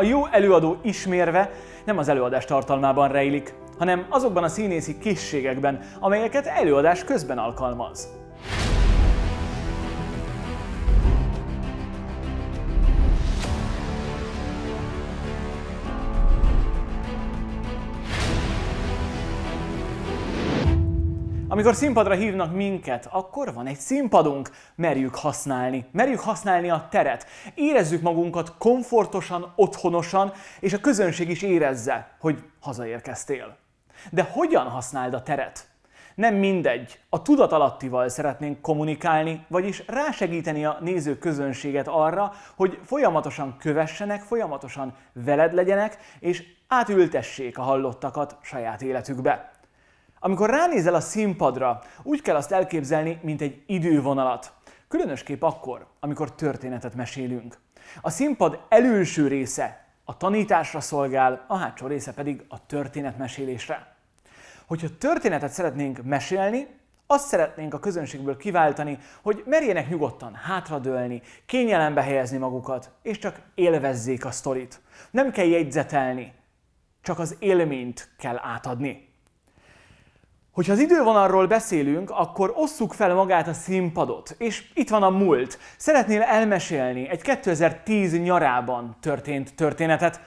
A jó előadó ismérve nem az előadás tartalmában rejlik, hanem azokban a színészi készségekben, amelyeket előadás közben alkalmaz. Amikor színpadra hívnak minket, akkor van egy színpadunk. Merjük használni. Merjük használni a teret. Érezzük magunkat komfortosan, otthonosan, és a közönség is érezze, hogy hazaérkeztél. De hogyan használd a teret? Nem mindegy. A tudatalattival szeretnénk kommunikálni, vagyis rásegíteni a néző közönséget arra, hogy folyamatosan kövessenek, folyamatosan veled legyenek, és átültessék a hallottakat saját életükbe. Amikor ránézel a színpadra, úgy kell azt elképzelni, mint egy idővonalat. Különösképp akkor, amikor történetet mesélünk. A színpad előső része a tanításra szolgál, a hátsó része pedig a történetmesélésre. Hogyha történetet szeretnénk mesélni, azt szeretnénk a közönségből kiváltani, hogy merjenek nyugodtan hátradőlni, kényelembe helyezni magukat, és csak élvezzék a sztorit. Nem kell jegyzetelni, csak az élményt kell átadni. Hogyha az idővonalról beszélünk, akkor osszuk fel magát a színpadot, és itt van a múlt. Szeretnél elmesélni egy 2010 nyarában történt történetet,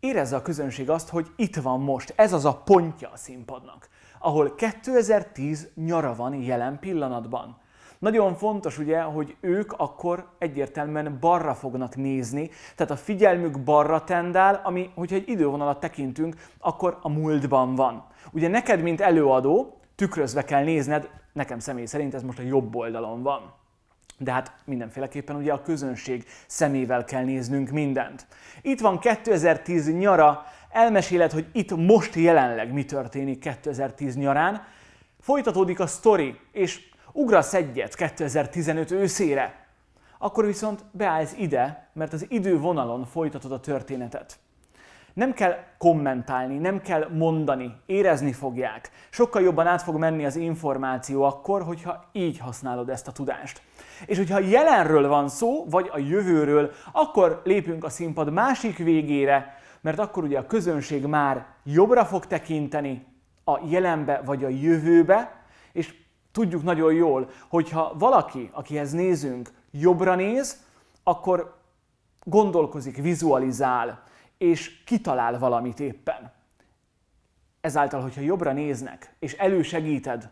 érezze a közönség azt, hogy itt van most, ez az a pontja a színpadnak, ahol 2010 nyara van jelen pillanatban. Nagyon fontos ugye, hogy ők akkor egyértelműen balra fognak nézni, tehát a figyelmük balra tendál, ami, hogyha egy idővonalat tekintünk, akkor a múltban van. Ugye neked, mint előadó, tükrözve kell nézned, nekem személy szerint ez most a jobb oldalon van. De hát mindenféleképpen ugye a közönség szemével kell néznünk mindent. Itt van 2010 nyara, elmeséled, hogy itt most jelenleg mi történik 2010 nyarán, folytatódik a sztori, és ugrasz egyet 2015 őszére, akkor viszont beállsz ide, mert az idővonalon folytatod a történetet. Nem kell kommentálni, nem kell mondani, érezni fogják. Sokkal jobban át fog menni az információ akkor, hogyha így használod ezt a tudást. És hogyha jelenről van szó, vagy a jövőről, akkor lépünk a színpad másik végére, mert akkor ugye a közönség már jobbra fog tekinteni a jelenbe vagy a jövőbe, és tudjuk nagyon jól, hogyha valaki, akihez nézünk, jobbra néz, akkor gondolkozik, vizualizál, és kitalál valamit éppen. Ezáltal, hogyha jobbra néznek, és elősegíted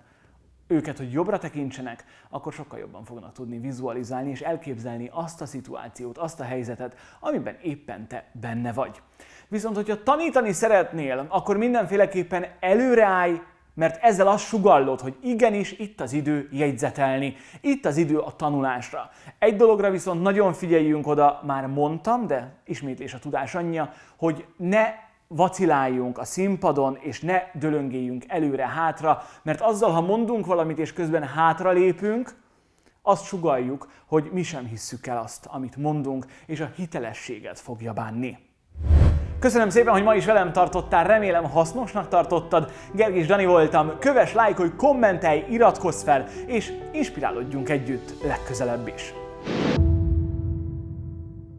őket, hogy jobbra tekintsenek, akkor sokkal jobban fognak tudni vizualizálni és elképzelni azt a szituációt, azt a helyzetet, amiben éppen te benne vagy. Viszont, hogyha tanítani szeretnél, akkor mindenféleképpen előreállj, mert ezzel azt sugallod, hogy igenis itt az idő jegyzetelni, itt az idő a tanulásra. Egy dologra viszont nagyon figyeljünk oda, már mondtam, de ismétlés a tudás anyja, hogy ne vaciláljunk a színpadon, és ne dölöngéljünk előre-hátra, mert azzal, ha mondunk valamit, és közben hátra lépünk, azt sugaljuk, hogy mi sem hisszük el azt, amit mondunk, és a hitelességet fogja bánni. Köszönöm szépen, hogy ma is velem tartottál, remélem hasznosnak tartottad. Gergis Dani voltam, köves, lájkolj, kommentelj, iratkozz fel, és inspirálódjunk együtt legközelebb is.